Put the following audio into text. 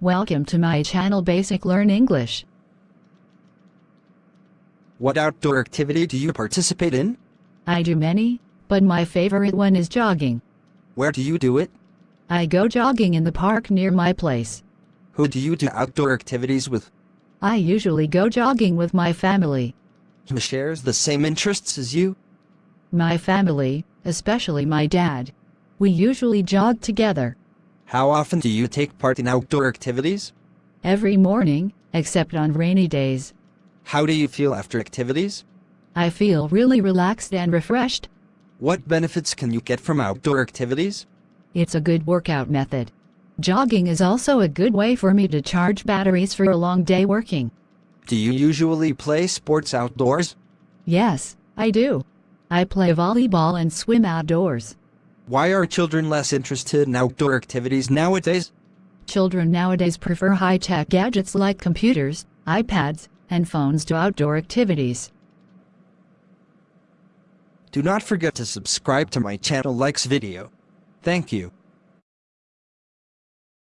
Welcome to my channel Basic Learn English. What outdoor activity do you participate in? I do many, but my favorite one is jogging. Where do you do it? I go jogging in the park near my place. Who do you do outdoor activities with? I usually go jogging with my family. Who shares the same interests as you? My family, especially my dad. We usually jog together. How often do you take part in outdoor activities? Every morning, except on rainy days. How do you feel after activities? I feel really relaxed and refreshed. What benefits can you get from outdoor activities? It's a good workout method. Jogging is also a good way for me to charge batteries for a long day working. Do you usually play sports outdoors? Yes, I do. I play volleyball and swim outdoors. Why are children less interested in outdoor activities nowadays? Children nowadays prefer high-tech gadgets like computers, iPads, and phones to outdoor activities. Do not forget to subscribe to my channel likes video. Thank you.